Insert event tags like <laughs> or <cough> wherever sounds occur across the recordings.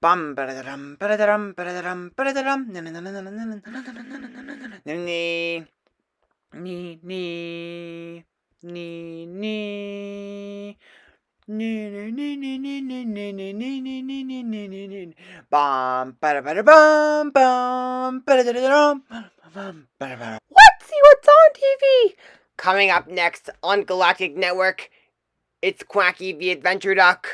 Bum ba-da-dum, ba-da-dum, see what's on TV! Coming up next on Galactic Network, it's Quacky the Adventure Duck.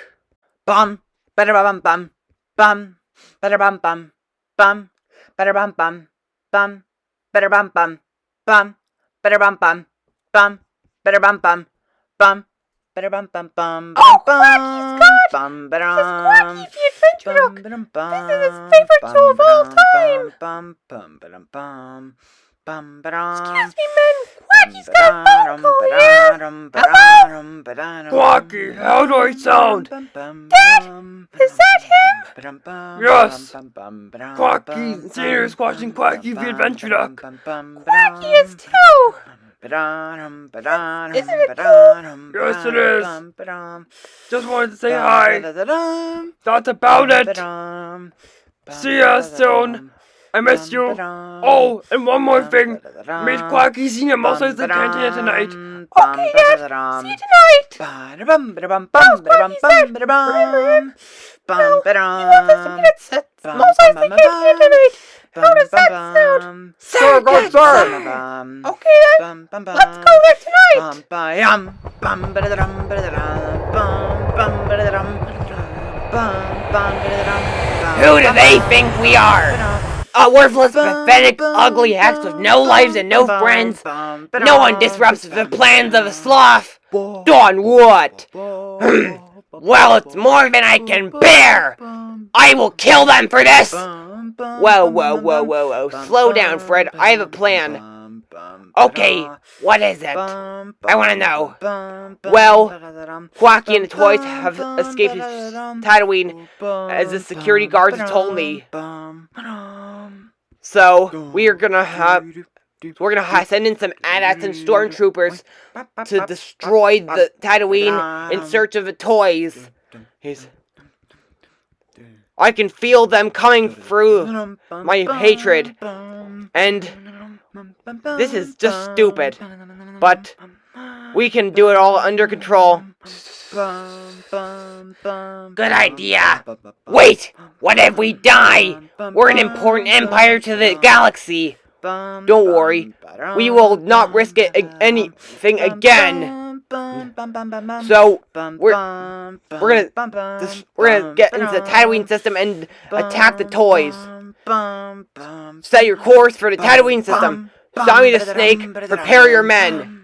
Bum, ba bum bum bum, ba bum bum, bum, ba bum bum, bum, ba bum bum, bum, ba bum bum, bum, ba bum bum, bum, ba bum bum bum, Oh, bum, Quacky's got bum, ba Quacky the Adventure Duck. This is his favorite show of all time. Bum, bum, ba bum, bum, ba Excuse me, men. Quacky's got a phone call here. Hello? Quacky, how do I sound? Dad, Is that him? Yes. Quacky, Senior is watching Quacky the Adventure Duck. Quacky is too. Isn't it cool? Yes, it is. Just wanted to say hi. That's about it. See ya soon. I miss you. Oh, and one more thing. Meet Quacky Senior Muscle at the cantina tonight. Okay, Dad. See you tonight. How's Quacky's Dad? Remember him? No, he wants us to meet at Small Size the Cantina tonight. How does that sound? Sir, go, sir. Okay, then. Let's go there tonight. Who do they think we are? A worthless, pathetic, ugly hacks with no lives and no friends. No one disrupts the plans of a sloth. Done what? <clears throat> well, it's more than I can bear. I will kill them for this. Whoa, whoa, whoa, whoa, whoa. Slow down, Fred. I have a plan. Okay, what is it? I want to know. Well, Quacky and the toys have escaped Tatooine, as the security guards told me. So we are gonna have. We're gonna send in some AT-ATs and stormtroopers to destroy the Tatooine in search of the toys. He's, I can feel them coming through my hatred, and this is just stupid. But we can do it all under control. Good idea. Wait, what if we die? We're an important empire to the galaxy. Don't worry, we will not risk it anything again. So we're we're gonna this, we're gonna get into the Tatooine system and attack the toys. Set your course for the Tatooine system. Sammy the Snake, prepare your men.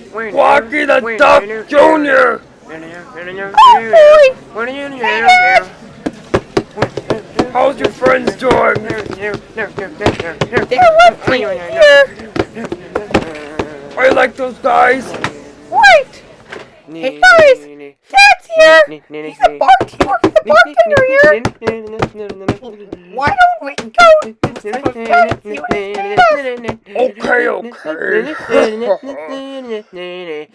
Quacky the Duck Jr. Oh boy! Hey! How's your friends doing? They're with me here. I like those guys. Wait! Hey guys! Here! He's a bart. He works as a bartender here. Why don't we go to some of Dad and see what his name is? Okay, okay.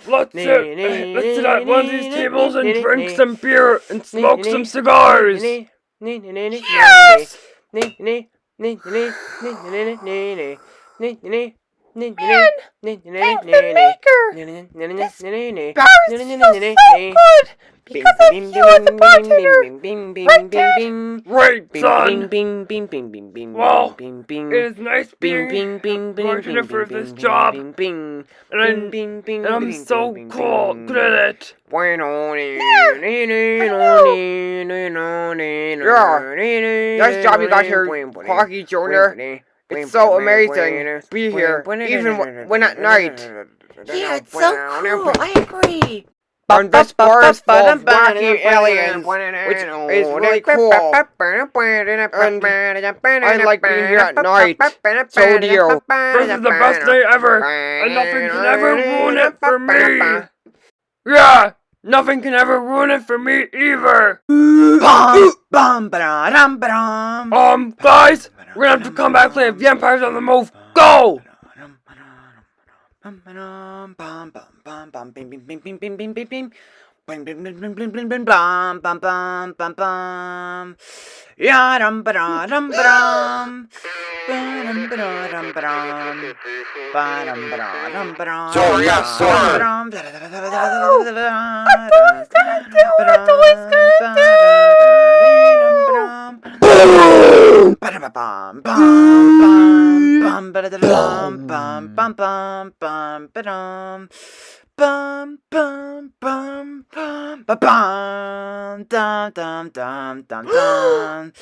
Let's sit, let's sit at one of these tables and drink some beer and smoke some cigars. Yes! Man, the maker. This bar is feels so good because of you as the bartender. Right, Dad? Son. Well, it is nice being fortunate for this job, and I'm, and I'm so cool. Good at it. Yeah. Nice job you got here, Clarky Jr. It's so amazing to be here, even when at night. Yeah, it's so cool. I agree. And this bar is full of wacky aliens, which is really cool. And I like being here at night. So do you. This is the best day ever, and nothing can ever ruin it for me. Yeah, nothing can ever ruin it for me either. <laughs> Bum, bum, ba-da-dum, ba-dum. Um, guys, we're gonna have to come back later. Vampire's on the move. Go! So yeah, sorry. I thought I was gonna do. I thought I was gonna do. Boom! Ba-da-ba-bum, bum, bum, bum, ba-da-da-dum, bum, bum, bum, bum, ba-dum. Bum, bum, bum, bum, ba-bum, dum, dum, dum, dum, dum.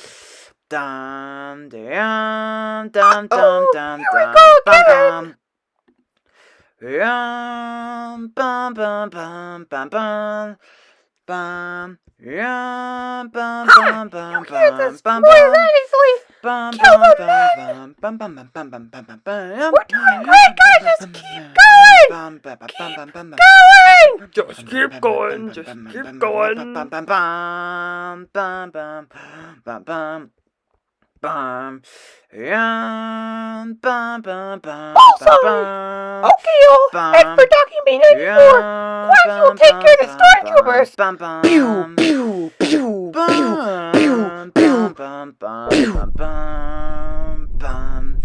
Dum, dum, dum, dum, Oh, dum, here we dum, go bum, again. bum. Yum, bum, bum, bum, bum, bum. Bum, yum, bum, bum, bum, You hear bum, this bum, boy bum. that easily. Bum, Kill bum, the man. bum, bum, bum, bum, bum, bum, bum, bum, We're doing great, guys. Just keep going. Bum, ba, ba, bum, bum, bum, bum. Going. Just keep going, just keep going. Bum, bum, bum, bum, bum, bum, bum. Bum, yum, bum, bum, bum, Also, bum, bum. Okay, you. And for Bay 94, why don't you take care of the stormtroopers? Bum, bum, Pew, pew, pew, Bum, pew, bum, pew. bum, bum, bum, bum, bum.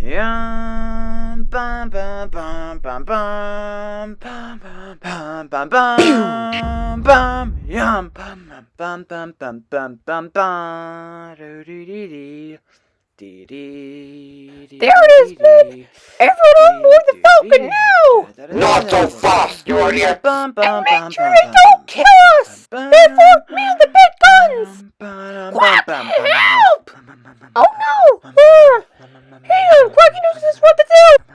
Yum, bum, bum, bum, bum, bum, bum, bum, bum, bum, bum, bum, yum, bum, bum, bum, bum, bum, bum, bum, do, dee, dee, dee. Dee, dee, dee, There it is, dee, men. dee. Everyone on board the Falcon now. Not so fast, you idiot! Bum, bum, And make sure bum, they don't kill us. Therefore, man the big guns. What the help? Oh no! Uh, hang on, Quacky knows this what to do.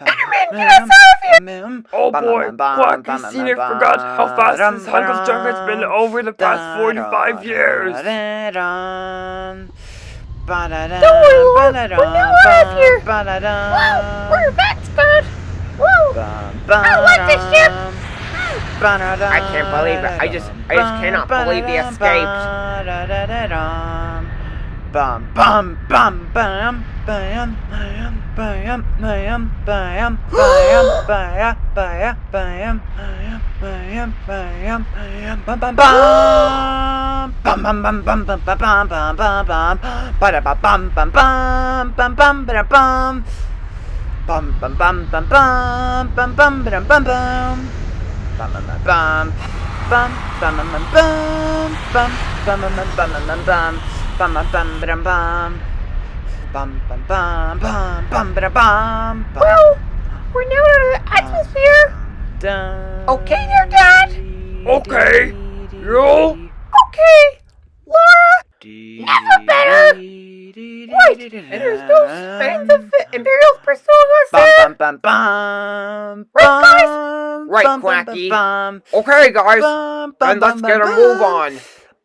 Enderman, get us out of here. Oh boy, Quacky Senior forgot how fast this hunk of junk has been over the past 45 years. Don't worry, Lord, we're now out of here. Wow, we're that's good. Whoa. I like this ship. I can't believe it. I just- I just cannot believe the escapes. Bum bum bum bam bam bam bam bam bam bam bam bam bam bam bam bam bam bam bum bum bum bum bum bum bum bum bum bum ba ba bum bum bum bum bum ba bum bum bum bum bum bum bum bum ba bum bum bum bum bum bum bum bum bum bum bum bum bum bum bum bum bum bum bum bum bum bum bum bum bum bum bum bum bum Well, we're now out of the atmosphere. Okay there, Dad? Okay. You? Okay. Laura? Never better. Wait, and there's no signs of the Imperials pursuing us there? Bum, bum, bum, Right, guys? bum, Right, bum, bum, Quacky. bum, Okay, guys. bum, Then bum, let's bum, get a bum, move on.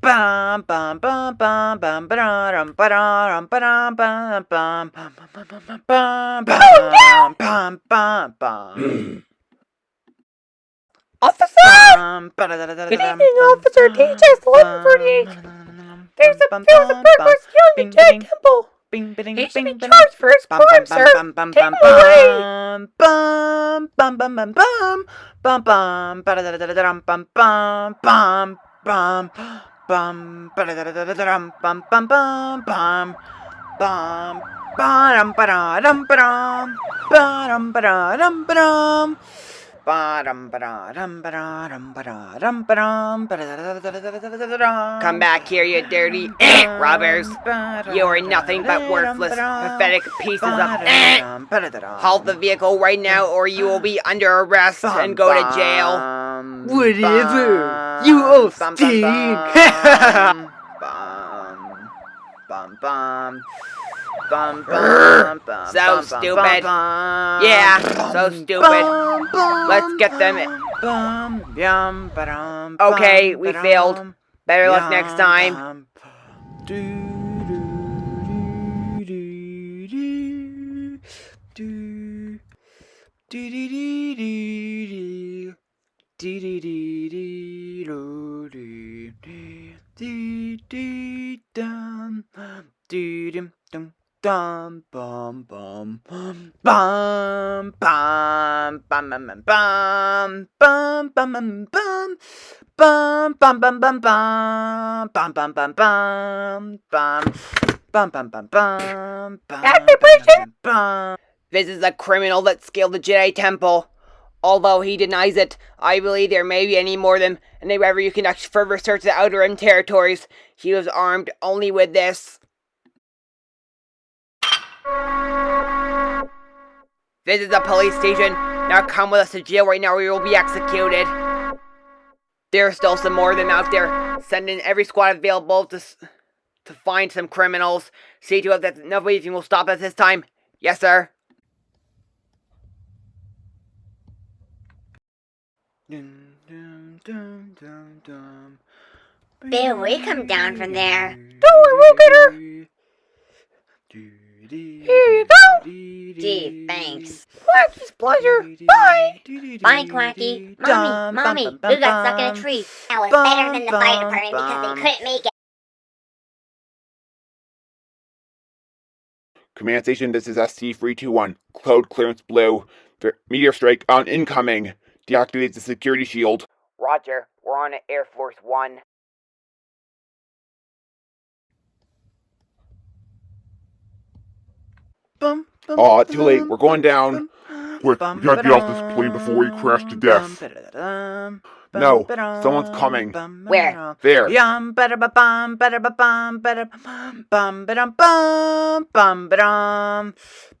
Bum bum bum bum bum ba-da-dum ba-da-dum ba-dum bum bum bum bum bum bum bum bum bum bum. Officer! Bum, Good evening, bum, Officer bum, DHS 1138. bum, There's a, bum, there's a bum, burglar bum, stealing the Jedi bing, bing, He should be bing, bing. charged for his Bum, crime, bum, sir. bum, bum, Take bum, him away. bum, bum, bum, bum, bum, bum, bum, ba-da-da-da-da-dum, bum, bum, bum, bum, bum, ba-da-da-da-da-dum, bum, bum, bum, bum, bum, ba-dum, ba-da-dum, ba-dum, ba-dum, ba-da-dum, ba-dum. Ba-dum, ba-da-dum, ba-da-dum, ba-da-dum, ba-dum, ba-da-da-da-da-da-da-da-dum. Come back here, you dirty robbers. You are nothing but worthless, pathetic pieces of eh. Halt the vehicle right now or you will be under arrest and go to jail. Whatever. You old bum, Sting! <laughs> Bum, bum, bum, bum. Bum, bum, bum, so stupid. yeah, so stupid. Let's get them. It. okay, we failed. Better luck next time. do do do do do this is a criminal that scaled the Jedi Temple. Although he denies it, I believe there may be any more of them, and wherever you conduct further search of the Outer Rim territories, he was armed only with this. This is a police station. Now come with us to jail right now or you will be executed. There are still some more of them out there. Send in every squad available to, to find some criminals. See to it that nobody will stop us this time. Yes, sir. Dum, dum, dum, dum, dum. Bill, we come down from there. Don't worry, we'll get her. Here you go. Gee, thanks. Quacky's pleasure. Bye. Bye, Quacky. Mommy, Mommy, we got stuck in a tree. That was better than the fire department because they couldn't make it. Command station, this is SC321. Cloud clearance blue. Meteor strike on incoming. Deactivates the security shield. Roger, we're on Air Force One. Aw, too late. We're going down. Quick, we gotta get off this plane before we crash to death. No, someone's coming. Where? There. Yum,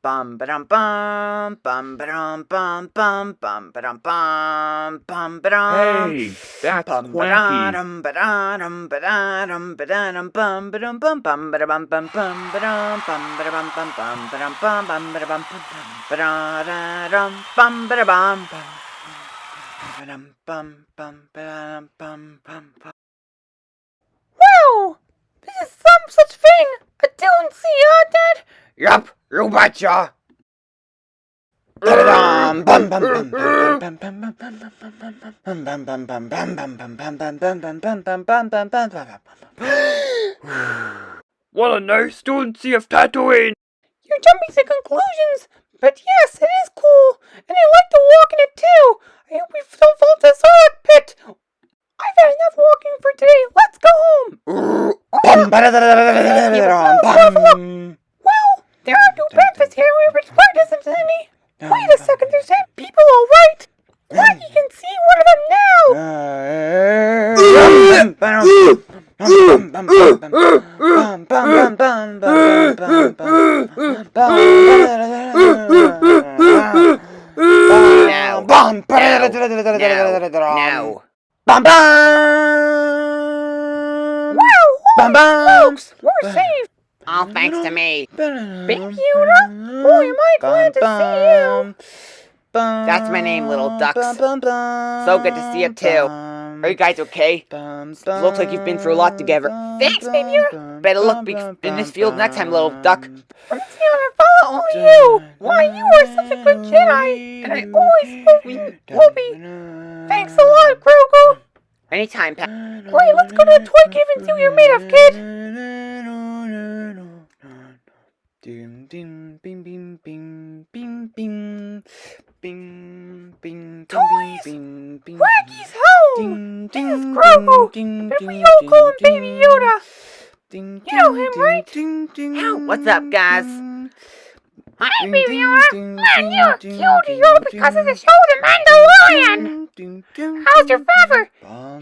bum ba dum bum bum ba dum bum bum bum ba dum bum bum ba dum. Hey, that's bum, wacky. Bum ba dum ba dum ba dum bum ba dum bum bum ba dum bum bum ba dum bum ba dum bum bum ba dum bum bum ba dum bum ba dum bum bum. Wow! This is some such thing! I don't see her, Dad! Yup! Robot what a nice fluency of Tatooine! You're jumping to conclusions, but yes, it is cool, and I like to walk in it too. I hope we don't fall to the pit. I've had enough walking for today. Let's go home there are no breakfast here. We're required isn't any. Wait a second, there's ten people, all right. What? You can see one of them now. Now. Bum, No. No. Bum bum. Wow, Bum bum. folks, we're safe. All thanks to me. Big Yoda, boy, am I glad to see you. That's my name, little ducks. So good to see you, too. Are you guys okay? Looks like you've been through a lot together. Thanks, baby Yoda. Better look be- in this field next time, little duck. Here on follow only you. Why, you are such a good Jedi, and I always hope we will be. Thanks a lot, Grogu. Anytime, Pat. Wait, let's go to the toy cave and see what you're made of, kid. Ding ding bing bing bing bing bing bing bing Toys! bing bing Quacky's home. ding This is Grogu, ding ding we all call him ding, Baby Yoda. ding, You know him, ding, right? ding, ding, Ow, what's up, guys? Hi, ding, Baby Yoda. ding, Man, you're ding, cute, ding, you because of the show The Mandalorian. ding, ding, ding, How's your father?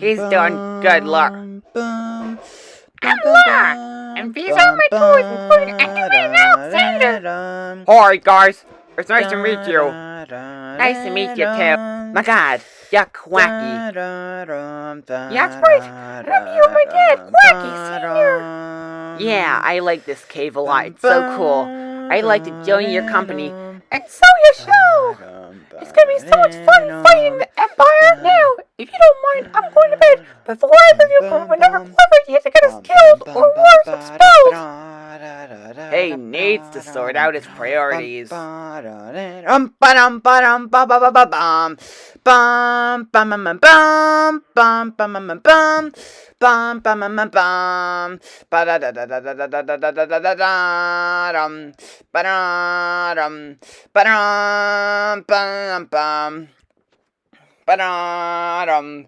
He's doing good, bum, I'm Laura, and these are my toys, including Activate and Alexander. Hi, guys. It's nice to meet you. Nice to meet you, too. My God, you're quacky. That's right. And I'm here with my dad, Quacky Senior. Yeah, I like this cave a lot. It's so cool. I'd like to join your company. And so you shall. It's gonna be so much fun fighting the Empire. Now, if you don't mind, I'm going to bed. Before I leave you from whenever clever you have to get us killed or worse, expelled. He needs to sort out his priorities. Um, ba-dum, ba-dum, ba ba ba ba bum. Bum, bum, bum, bum, bum, bum, bum, bum, bum, bum. Bum, bum, bum, bum, bum. Ba-da-da-da-da-da-da-da-da-da-dum. Ba-da-dum. Ba-dum, bum, bum. Ba-da-dum.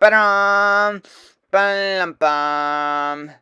Ba-da-dum. Ba-dum. Bum,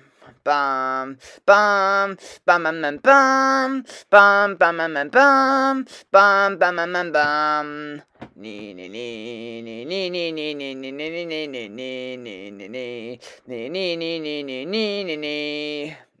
bum. Bum bum bum bum bum bum bum bum bum bum bum bum bum bum Nee nee nee nee nee nee nee nee nee nee nee nee nee nee nee Nee nee nee nee nee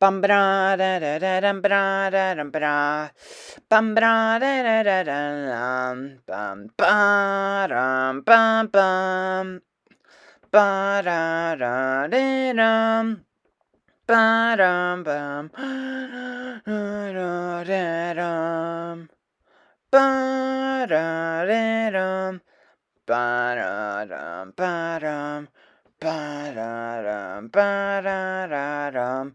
Bum ba da da da dum ba da dum ba Bum ba da da da da dum bum ba dum bum bum. Ba da da da dum. Ba dum bum. <gasps> Da da da dum. Ba da da dum. Ba da dum ba dum. Ba da dum ba da da dum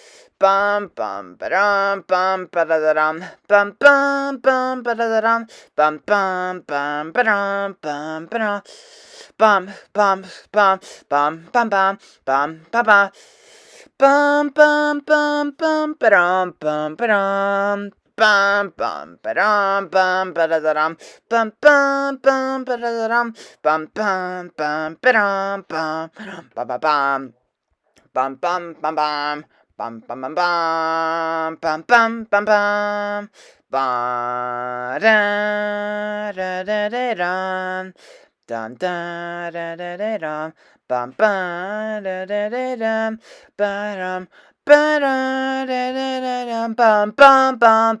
bum bum ba-dum bum ba-da-da-dum bum bum bum ba-da-da-dum bum bum bum ba-dum bum ba-dum bum bum bum bum bum bum bum ba-ba bum bum bum bum ba-dum bum ba-dum bum bum ba-dum bum ba-da-da-dum bum bum bum ba-da-da-dum bum bum bum ba-dum bum ba-ba-bum bum bum bum bum bum bum bum bum bum bum bum bum ba da da da da dum dum da da da da dum bum ba da da da da da da da da da da da bum ba da da da da dum ba dum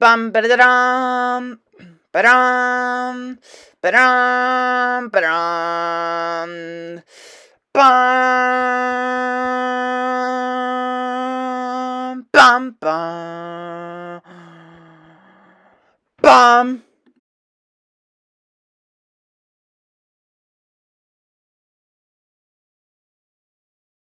bum ba da da dum Ba-dum, ba-dum, ba-dum, bum, bum, bum, bum.